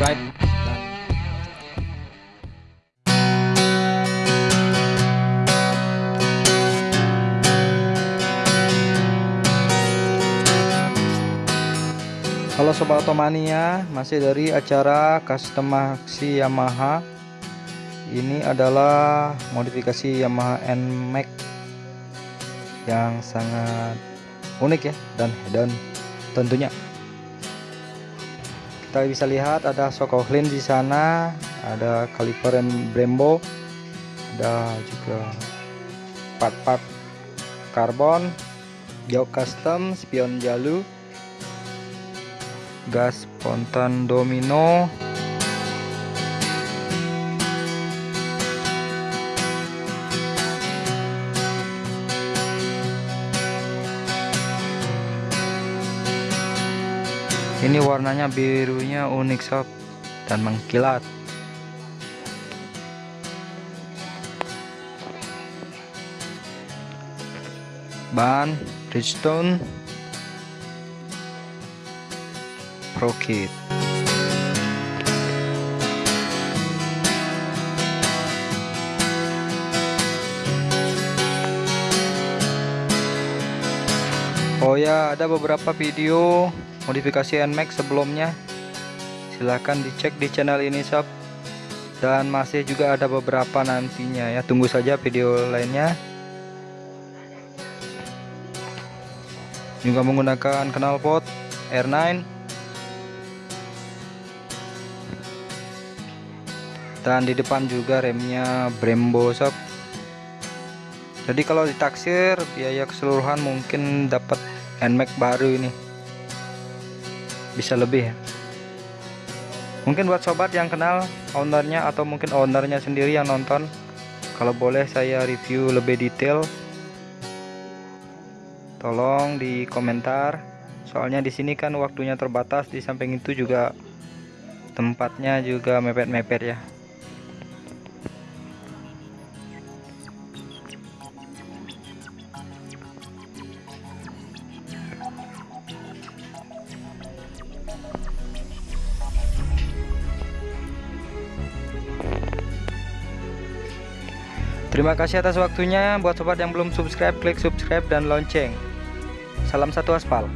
subscribe. Halo Sobat Otomania, masih dari acara customasi Yamaha Ini adalah modifikasi Yamaha NMAX Yang sangat unik ya dan hedon tentunya kita bisa lihat ada Sokohlin di sana, ada kaliper Brembo, ada juga part-part karbon, jauh custom, spion jalu, gas spontan domino ini warnanya birunya unik sob dan mengkilat ban Bridgestone Pro Kit. Oh ya, ada beberapa video modifikasi NMAX sebelumnya. Silahkan dicek di channel ini sob. Dan masih juga ada beberapa nantinya ya. Tunggu saja video lainnya. Juga menggunakan knalpot R9 dan di depan juga remnya Brembo sob jadi kalau ditaksir biaya keseluruhan mungkin dapat NMAX baru ini bisa lebih. Mungkin buat sobat yang kenal ownernya atau mungkin ownernya sendiri yang nonton kalau boleh saya review lebih detail tolong di komentar soalnya di sini kan waktunya terbatas di samping itu juga tempatnya juga mepet-mepet ya Terima kasih atas waktunya. Buat sobat yang belum subscribe, klik subscribe dan lonceng. Salam satu aspal.